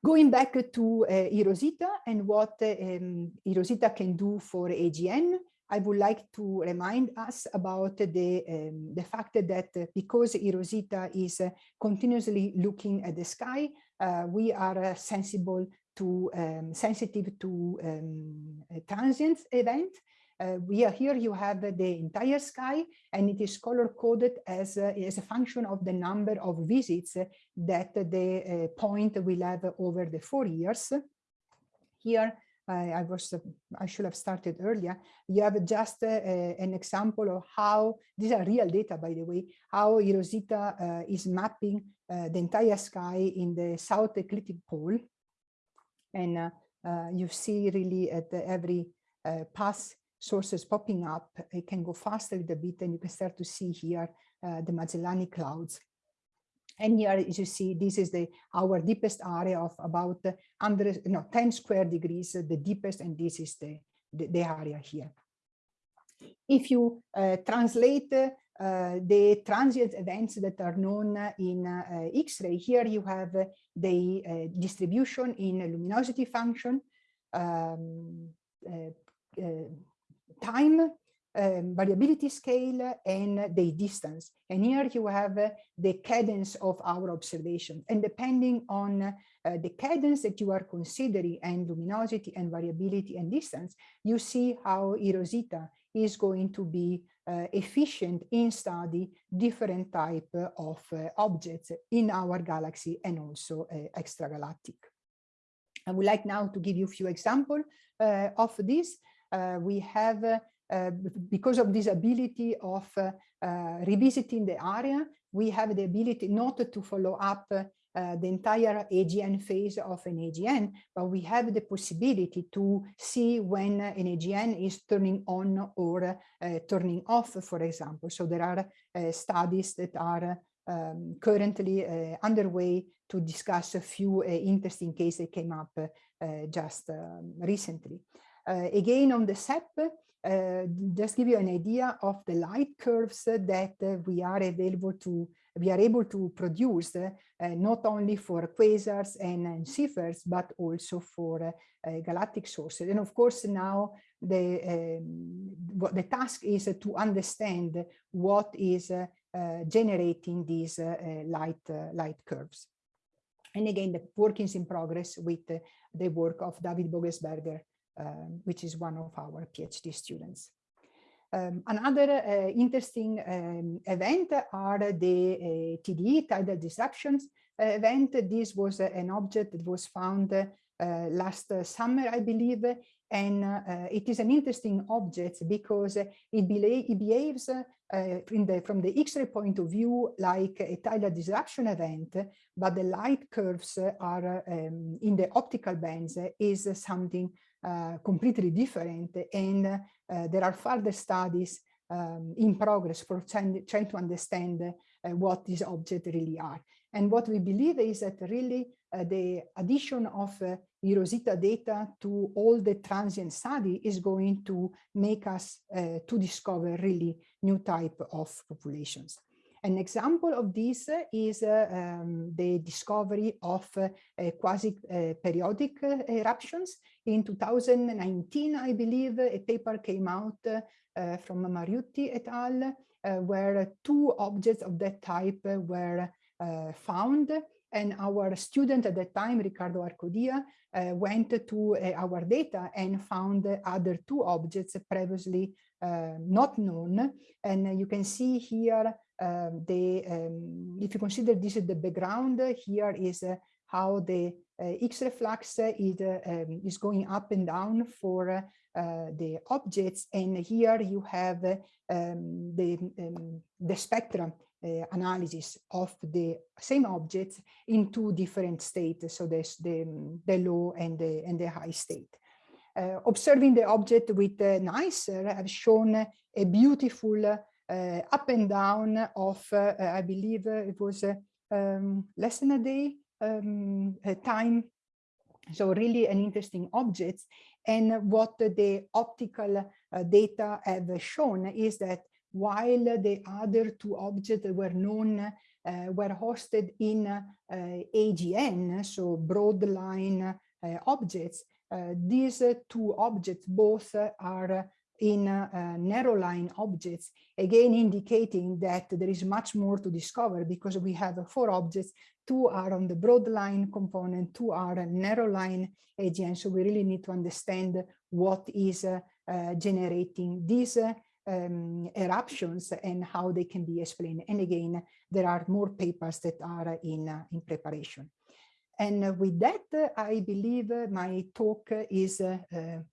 Speaker 2: Going back to uh, eROSITA and what um, eROSITA can do for AGN, I would like to remind us about the, um, the fact that because eROSITA is uh, continuously looking at the sky, uh, we are uh, sensible to um, sensitive to um, transient event. Uh, we are here, you have the entire sky and it is color coded as, uh, as a function of the number of visits that the uh, point will have over the four years. Here, I was, I should have started earlier. You have just uh, an example of how, these are real data, by the way, how eROSITA uh, is mapping uh, the entire sky in the south ecliptic pole and uh, uh, you see really at every uh, pass sources popping up, it can go faster with a bit and you can start to see here the Magellanic clouds. And here, as you see, this is the our deepest area of about under no 10 square degrees, the deepest, and this is the, the, the area here. If you uh, translate uh, the transient events that are known in uh, X-ray. Here you have the uh, distribution in luminosity function, um, time, um, variability scale and the distance. And here you have uh, the cadence of our observation. And depending on uh, the cadence that you are considering and luminosity and variability and distance, you see how eROSITA is going to be uh, efficient in study different type of uh, objects in our galaxy and also uh, extragalactic. I would like now to give you a few examples of this. We have, because of this ability of revisiting the area, we have the ability not to follow up uh, the entire AGN phase of an AGN, but we have the possibility to see when an AGN is turning on or uh, turning off, for example. So there are uh, studies that are um, currently uh, underway to discuss a few interesting cases that came up just um, recently. again, on the SEP, just give you an idea of the light curves that uh, we are available to we are able to produce uh, not only for quasars and, and Seyferts, but also for uh, uh, galactic sources. And of course, now the, um, the task is to understand what is generating these light, light curves. And again, the work is in progress with the work of David Vogelsberger, um, which is one of our PhD students. Um, another uh, interesting um, event are the uh, TDE, tidal disruptions uh, event. This was an object that was found uh, last summer, I believe, and uh, it is an interesting object because it, it behaves uh, the, from the X-ray point of view like a tidal disruption event, but the light curves are um, in the optical bands is something uh, completely different and uh, there are further studies um, in progress for trying, trying to understand uh, what these objects really are. And what we believe is that really uh, the addition of uh, eROSITA data to all the transient study is going to make us to discover really new type of populations. An example of this is uh, um, the discovery of uh, quasi-periodic uh, eruptions. In 2019, I believe, a paper came out uh, from Miniutti et al., where two objects of that type were found and our student at that time, Riccardo Arcodia, uh, went to uh, our data and found other two objects previously uh, not known. And you can see here um, the, um, if you consider this is the background, here is uh, how the uh, X-ray flux is, uh, um, is going up and down for the objects. And here you have um, the, um, the spectrum uh, analysis of the same objects in two different states. So there's the, the low and the, and the high state. Uh, observing the object with uh, NICER have shown a beautiful up and down of, uh, I believe it was um, less than a day um, a time. So really an interesting object. And what the optical uh, data have shown is that while the other two objects were known uh, were hosted in uh, AGN, so broad line uh, objects, uh, these two objects both are in uh, narrow line objects, again indicating that there is much more to discover because we have four objects, two are on the broad line component, two are a narrow line AGN. So we really need to understand what is uh, uh, generating these um, eruptions and how they can be explained. And again, there are more papers that are in, uh, in preparation. And with that, I believe my talk is uh,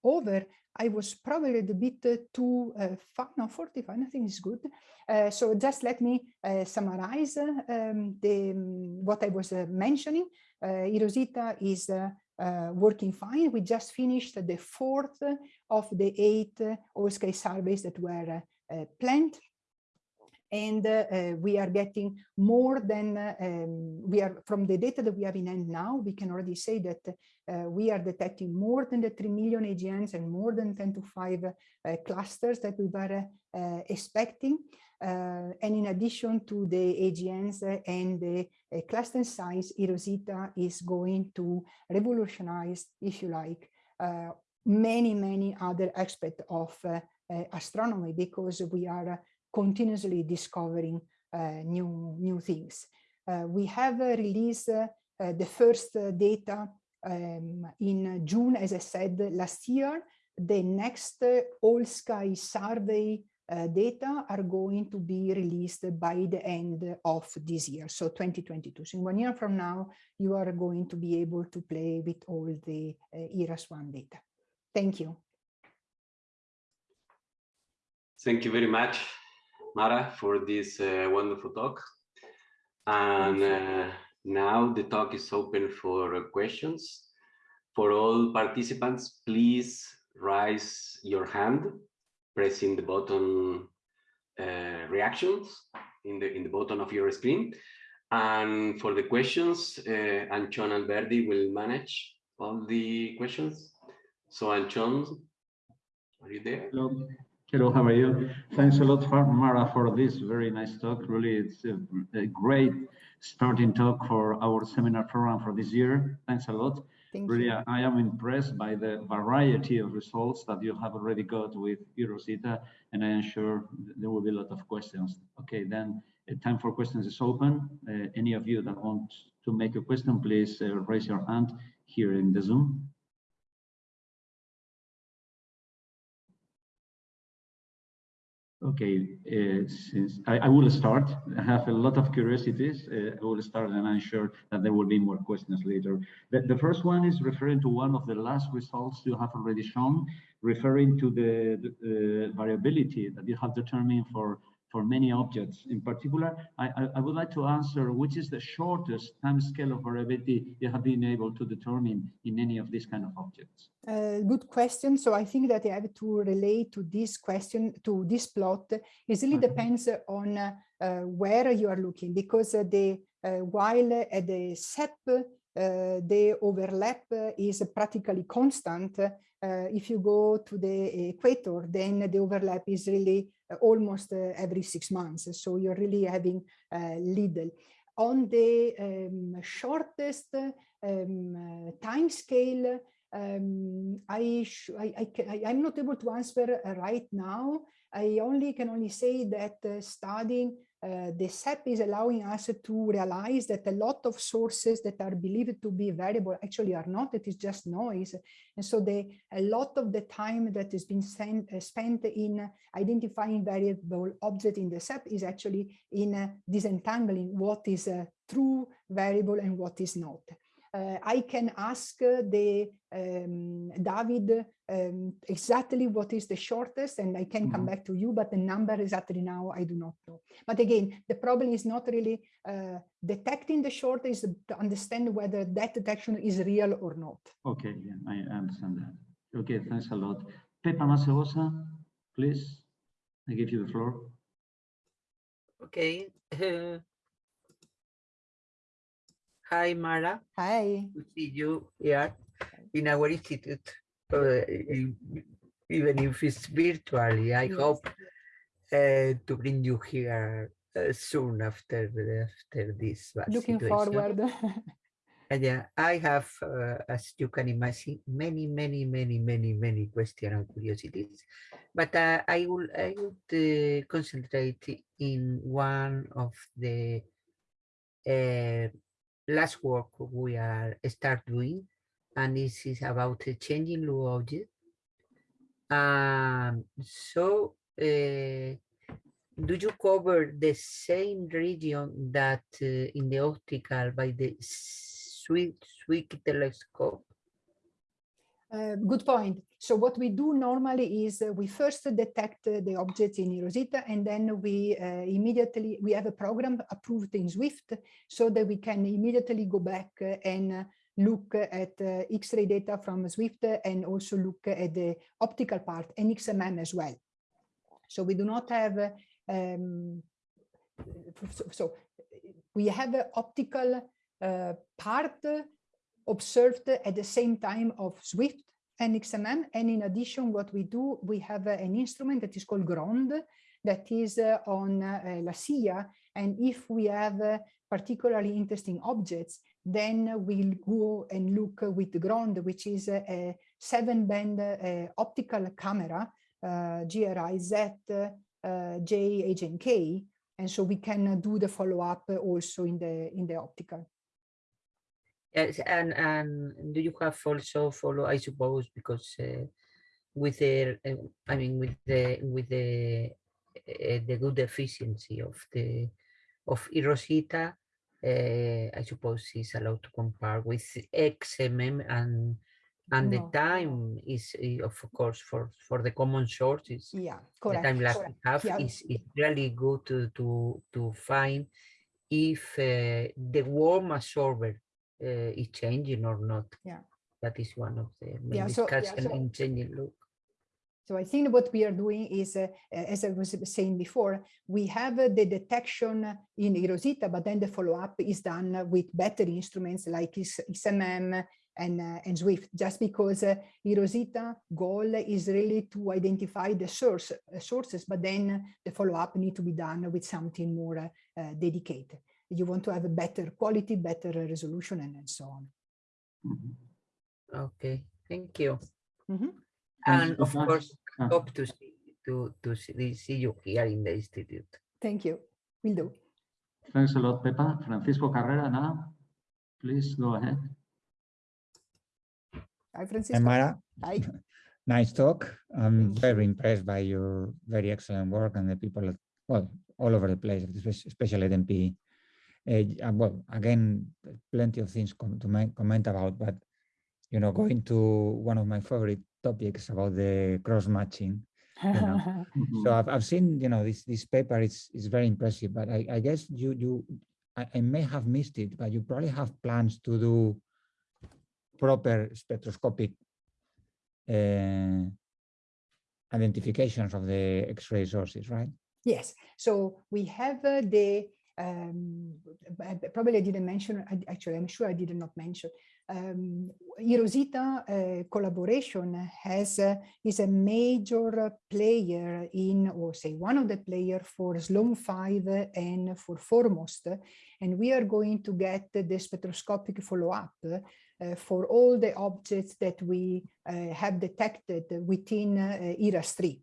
Speaker 2: over. I was probably a bit too uh, no, 45, I think is good. Uh, so just let me uh, summarize um, the, um, what I was uh, mentioning. Uh, eROSITA is uh, working fine. We just finished the fourth of the eight all-sky surveys that were uh, planned. And uh, we are getting more than um, we are from the data that we have in hand now, we can already say that uh, we are detecting more than the 3 million AGNs and more than 10 to 5 uh, clusters that we were uh, expecting. Uh, and in addition to the AGNs and the uh, cluster size, eROSITA is going to revolutionize, if you like, uh, many, many other aspects of uh, uh, astronomy because we are continuously discovering new, new things. we have released the first data um, in June, as I said, last year. The next all sky survey uh, data are going to be released by the end of this year, so 2022. So in one year from now, you are going to be able to play with all the uh, eRASS-1 data. Thank you.
Speaker 1: Thank you very much, Mara, for this uh, wonderful talk. And uh, now the talk is open for questions. For all participants, please raise your hand pressing the button uh, reactions in the in the bottom of your screen. And for the questions, uh, Antxon Alberdi will manage all the questions. So Antxon, are you there?
Speaker 3: Hello. Hello, how are you? Thanks a lot, Mara, for this very nice talk. Really, it's a, a great starting talk for our seminar program for this year. Thanks a lot.
Speaker 2: Thank
Speaker 3: really,
Speaker 2: you.
Speaker 3: I am impressed by the variety of results that you have already got with eROSITA, and I am sure there will be a lot of questions. Okay, then uh, time for questions is open. Uh, any of you that want to make a question, please uh, raise your hand here in the Zoom. Okay, uh, since I, I, will start, I have a lot of curiosities. Uh, I will start and I'm sure that there will be more questions later. The, the, first one is referring to one of the last results you have already shown, referring to the, the uh, variability that you have determined for for many objects. In particular, I, I, would like to answer which is the shortest time scale of variability you have been able to determine in any of these kind of objects?
Speaker 2: Uh, good question. So I think that I have to relate to this question, to this plot. It really okay. depends on uh, where you are looking because uh, the uh, while at the SEP uh, the overlap uh, is practically constant. Uh, if you go to the equator, then the overlap is really uh, almost uh, every six months. So you're really having little. On the um, shortest um, time scale, um, I, I, I, I'm not able to answer right now. I only can only say that uh, studying uh, the SEP is allowing us to realize that a lot of sources that are believed to be variable actually are not, it is just noise. And so the, a lot of the time that has been sent, uh, spent in identifying variable object in the SEP is actually in uh, disentangling what is a true variable and what is not. Uh, I can ask the um, David um, exactly what is the shortest and I can mm -hmm. come mm-hmm. back to you, but the number exactly now I do not know. But again, the problem is not really uh, detecting the shortest, to understand whether that detection is real or not.
Speaker 3: Okay, yeah, I understand that. Okay, thanks a lot. Pepa Masegosa, please, I give you the floor.
Speaker 4: Okay. Hi, Mara.
Speaker 2: Hi.
Speaker 4: To see you here in our institute, uh, even if it's virtually. I yes. hope uh, to bring you here uh, soon after after this.
Speaker 2: Looking situation. forward.
Speaker 4: and yeah, I have, uh, as you can imagine, many, many, many, many, many questions and curiosities. But uh, I will I would uh, concentrate in one of the last work we are start doing, and this is about the changing look object. Um, so, uh, do you cover the same region that uh, in the optical by the Zwicky telescope?
Speaker 2: Uh, good point. So what we do normally is uh, we first detect uh, the objects in eROSITA and then we uh, immediately, we have a program approved in Swift so that we can immediately go back uh, and uh, look at X-ray data from Swift and also look at the optical part and XMM as well. So we do not have, um, so, we have an optical part observed at the same time of Swift and XMM. And in addition, what we do, we have uh, an instrument that is called GROND that is uh, on uh, La Silla. And if we have particularly interesting objects, then we'll go and look with GROND, which is a, a seven band uh, optical camera, GRI Z, J, H, and K. And so we can do the follow up also in the in the optical.
Speaker 4: Yes, and and do you have also follow? I suppose because uh, with the, uh, I mean, with the with the uh, the good efficiency of the of eROSITA, uh, I suppose is allowed to compare with XMM and and no. the time is of course for for the common sources.
Speaker 2: Yeah, correct.
Speaker 4: The time like we have yeah. is is really good to to to find if uh, the warm absorber uh, is changing or not.
Speaker 2: Yeah.
Speaker 4: That is one of the main
Speaker 2: yeah, so,
Speaker 4: discussion
Speaker 2: yeah, so,
Speaker 4: in changing look.
Speaker 2: So I think what we are doing is, uh, as I was saying before, we have uh, the detection in eROSITA, but then the follow-up is done with better instruments like XMM and, uh, and Swift, just because uh, eROSITA goal is really to identify the source, uh, sources, but then the follow-up need to be done with something more uh, dedicated you want to have a better quality, better resolution, and, and so on.
Speaker 4: Mm -hmm. Okay, thank you.
Speaker 2: Mm -hmm.
Speaker 4: And of course, hope to see to to see, see you here in the institute.
Speaker 2: Thank you. We'll do.
Speaker 3: Thanks a lot, Pepa. Francisco Carrera now. Please go ahead.
Speaker 2: Hi, Francisco.
Speaker 5: Mara.
Speaker 2: Hi.
Speaker 5: nice talk. I'm very impressed by your very excellent work and the people, well, all over the place, especially at MPE. Uh, well, again, plenty of things to comment about, but you know, going to one of my favorite topics about the cross matching. You know? so I've, I've seen, you know, this this paper is is very impressive, but I, I guess you you I, I may have missed it, but you probably have plans to do proper spectroscopic uh, identifications of the X-ray sources, right?
Speaker 2: Yes. So we have uh, the um, probably I didn't mention, actually, I'm sure I did not mention, um, eROSITA uh, collaboration has uh, is a major player in, or say one of the player for Sloan 5 and for 4MOST, and we are going to get the spectroscopic follow-up uh, for all the objects that we uh, have detected within uh, eRASS-3.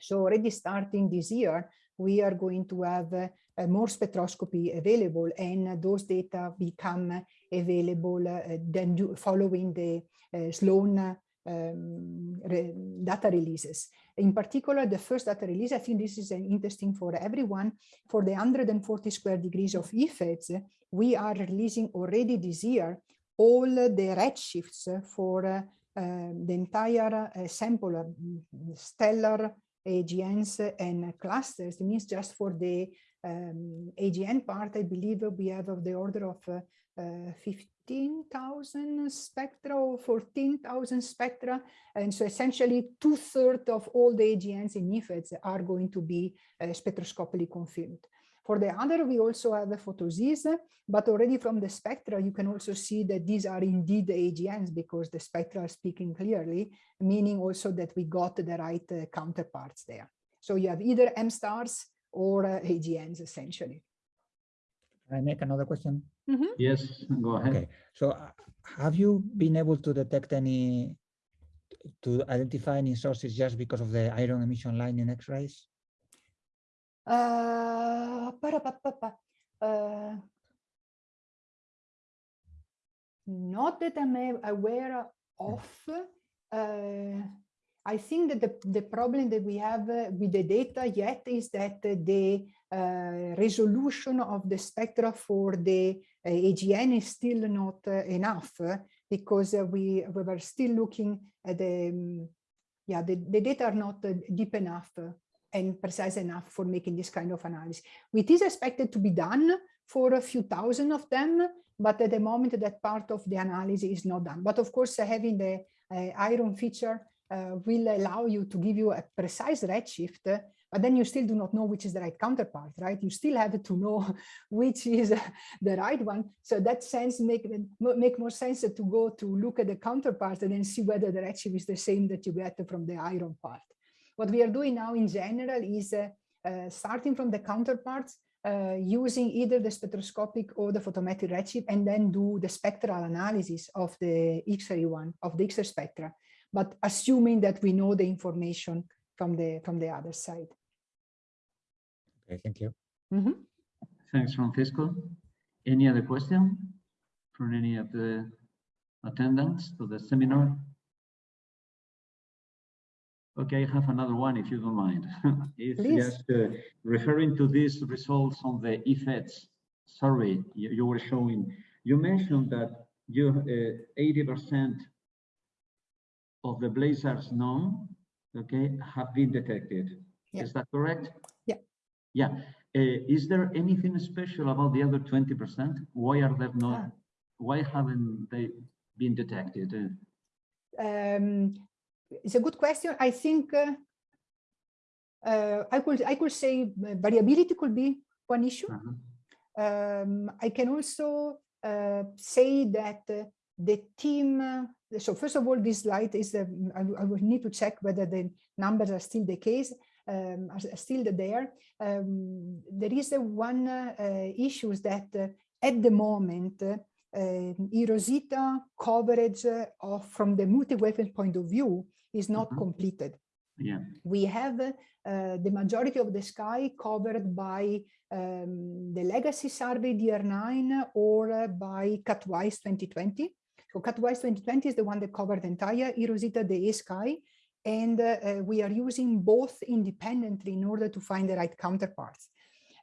Speaker 2: So already starting this year, we are going to have uh, more spectroscopy available and those data become available uh, then do, following the uh, Sloan um, re data releases. In particular, the first data release, I think this is interesting for everyone. For the 140 square degrees of eFEDS, we are releasing already this year all the redshifts for uh, the entire uh, sample, uh, stellar AGNs and clusters. It means just for the um, AGN part, I believe we have of the order of uh, uh, 15,000 spectra or 14,000 spectra. And so essentially two thirds of all the AGNs in eFEDS are going to be uh, spectroscopically confirmed. For the other, we also have the photosys, but already from the spectra, you can also see that these are indeed the AGNs because the spectra are speaking clearly, meaning also that we got the right uh, counterparts there. So you have either M stars or uh, AGNs essentially.
Speaker 5: Can I make another question?
Speaker 2: Mm -hmm.
Speaker 3: Yes, go ahead.
Speaker 5: Okay, so uh, have you been able to detect any, to identify any sources just because of the iron emission line in X-rays?
Speaker 2: Uh, uh, not that I'm aware of. Uh, I think that the, the problem that we have uh, with the data yet is that the uh, resolution of the spectra for the uh, AGN is still not uh, enough uh, because uh, we, we were still looking at the, um, yeah, the, the data are not deep enough and precise enough for making this kind of analysis. It is expected to be done for a few thousand of them, but at the moment that part of the analysis is not done. But of course, having the iron feature uh, will allow you to give you a precise redshift, but then you still do not know which is the right counterpart, right? You still have to know which is the right one. So that sense make, make more sense to go to look at the counterpart and then see whether the redshift is the same that you get from the iron part. What we are doing now in general is uh, uh, starting from the counterparts, uh, using either the spectroscopic or the photometric redshift and then do the spectral analysis of the X-ray one, of the X-ray spectra but assuming that we know the information from the from the other side.
Speaker 5: Okay, thank you.
Speaker 2: Mm -hmm.
Speaker 3: Thanks, Francisco. Any other question from any of the attendants to the seminar? Okay, I have another one if you don't mind. it's
Speaker 2: Please.
Speaker 3: just uh, referring to these results on the eFEDS survey you, you were showing. You mentioned that you 80% uh, of the blazars known, okay, have been detected. Yeah. Is that correct?
Speaker 2: Yeah.
Speaker 3: Yeah. Uh, is there anything special about the other 20%? Why are they not, ah. why haven't they been detected?
Speaker 2: Um, it's a good question. I think uh, uh, I could I could say variability could be one issue. -huh. Um, I can also uh, say that the team so first of all, this slide is, uh, I, I will need to check whether the numbers are still the case, um, are still there. Um, there is a one uh, issues that uh, at the moment, uh, eROSITA coverage of from the multi-wavelength point of view is not mm -hmm. completed.
Speaker 3: Yeah.
Speaker 2: We have uh, the majority of the sky covered by um, the legacy survey DR9 or uh, by CatWISE 2020. So CatWISE 2020 is the one that covered the entire eROSITA the sky. And uh, we are using both independently in order to find the right counterparts.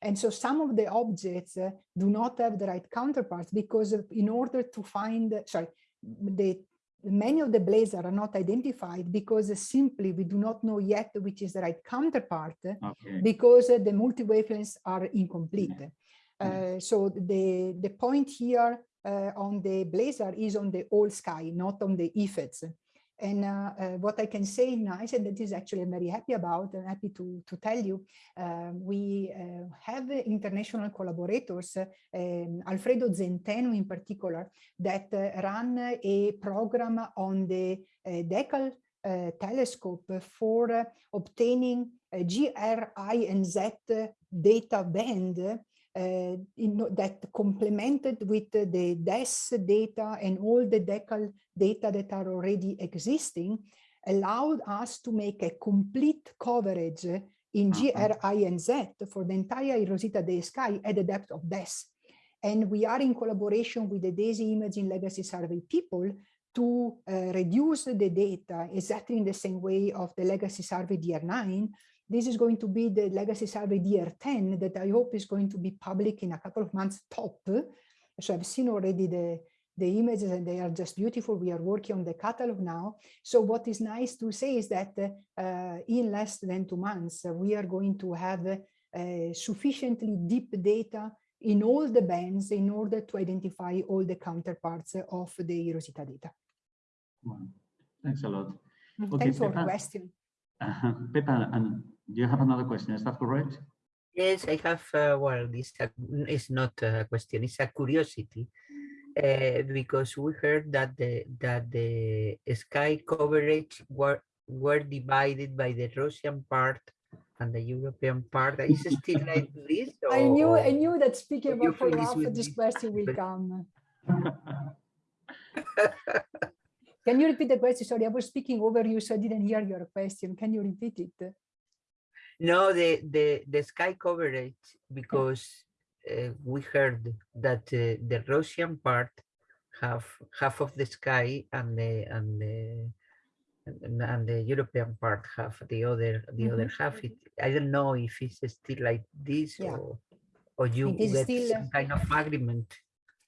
Speaker 2: And so some of the objects uh, do not have the right counterparts because in order to find, sorry, the many of the blazars are not identified because simply we do not know yet which is the right counterpart okay. because the multi-wavelengths are incomplete. Yeah. Uh, so the, the point here uh, on the blazar is on the whole sky, not on the eFEDS. And uh, uh, what I can say nice, and that is actually I'm very happy about and happy to, to tell you, uh, we uh, have international collaborators, um, Alfredo Zenteno in particular, that uh, run a program on the uh, DECAL telescope for obtaining GRI and Z data band uh, in, that complemented with the DES data and all the DECAL data that are already existing allowed us to make a complete coverage in GRI and Z for the entire Rosita Dei sky at the depth of DES. And we are in collaboration with the DESI Imaging Legacy Survey people to uh, reduce the data exactly in the same way of the Legacy Survey DR9 this is going to be the legacy survey DR10 that I hope is going to be public in a couple of months top. So I've seen already the, the images and they are just beautiful. We are working on the catalog now. So what is nice to say is that uh, in less than two months, uh, we are going to have uh, sufficiently deep data in all the bands in order to identify all the counterparts of the Rosita data.
Speaker 3: Wow. Thanks a lot.
Speaker 2: Okay, Thanks for the question.
Speaker 3: Uh, Pepa, and do you have another question? Is that correct?
Speaker 4: Yes, I have. Uh, well, this is not a question; it's a curiosity, uh, because we heard that the that the sky coverage were were divided by the Russian part and the European part. Is it still like this?
Speaker 2: Or, I knew I knew that speaking about follow-up, this question will come. Can you repeat the question? Sorry, I was speaking over you, so I didn't hear your question. Can you repeat it?
Speaker 4: No, the the the sky coverage because uh, we heard that uh, the Russian part have half of the sky and the and the and, and the European part have the other the mm -hmm. other half. It, I don't know if it's still like this yeah. or or you get still, some kind of agreement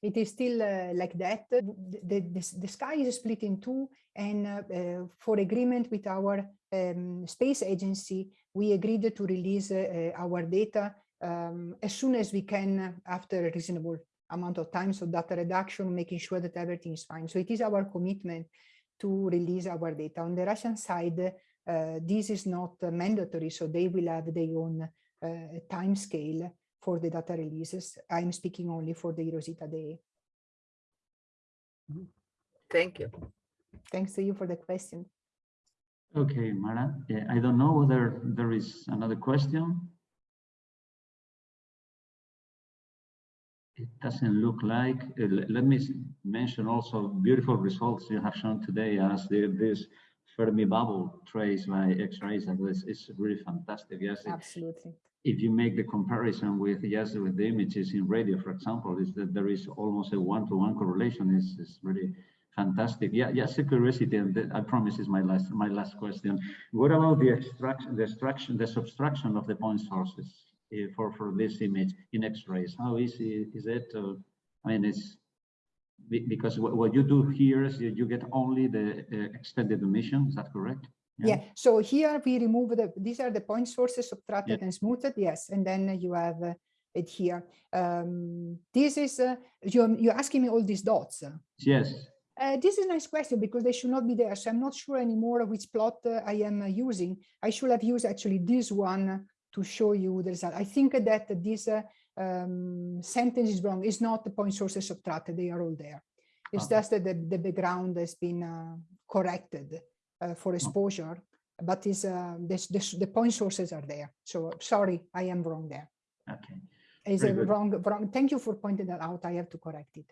Speaker 2: it is still uh, like that. The, the, the, sky is split in two and uh, uh, for agreement with our um, space agency, we agreed to release uh, our data um, as soon as we can after a reasonable amount of time. So data reduction, making sure that everything is fine. So it is our commitment to release our data. On the Russian side, uh, this is not mandatory, so they will have their own uh, time scale for the data releases. I'm speaking only for the eROSITA Day.
Speaker 4: Mm-hmm. Thank you.
Speaker 2: Thanks to you for the question.
Speaker 3: Okay, Mara, yeah, I don't know whether there is another question. It doesn't look like. Uh, let me mention also beautiful results you have shown today as the, this Fermi bubble traced by X-rays. like this is really fantastic. Yes,
Speaker 2: absolutely
Speaker 3: if you make the comparison with yes with the images in radio, for example, is that there is almost a one-to-one -one correlation. Is is really fantastic. Yeah, yes, a curiosity, and I promise is my last my last question. What about the extraction, the extraction, the subtraction of the point sources uh, for for this image in X-rays? How easy is it? I mean, it's because what, what you do here is you, get only the uh, extended emission. Is that correct?
Speaker 2: Yeah. yeah. So here we remove the, these are the point sources subtracted yeah. and smoothed. Yes. And then you have uh, it here. Um, this is, uh, you, you're asking me all these dots.
Speaker 3: Yes.
Speaker 2: Uh, this is a nice question because they should not be there. So I'm not sure anymore which plot uh, I am uh, using. I should have used actually this one to show you the result. I think that this uh, um, sentence is wrong. It's not the point sources subtracted. They are all there. It's okay. just that the, the background has been corrected. Uh, for exposure, but is uh, this, this, the point sources are there. So sorry, I am wrong there.
Speaker 3: Okay.
Speaker 2: Is it wrong, wrong? Thank you for pointing that out. I have to correct it.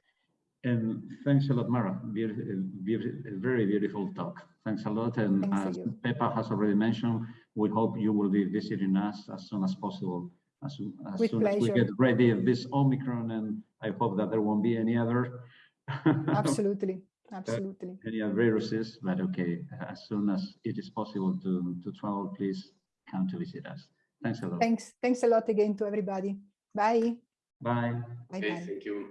Speaker 3: And thanks a lot, Mara. very beautiful talk. Thanks a lot. And Thanks as Pepa has already mentioned, we hope you will be visiting us as soon as possible. As, as soon pleasure. as we get ready of this Omicron, and I hope that there won't be any other.
Speaker 2: Absolutely. Absolutely.
Speaker 3: Any other viruses, but okay, as soon as it is possible to, to travel, please come to visit us. Thanks a lot.
Speaker 2: Thanks. Thanks a lot again to everybody. Bye.
Speaker 3: Bye.
Speaker 1: Bye. Okay, bye. Thank you.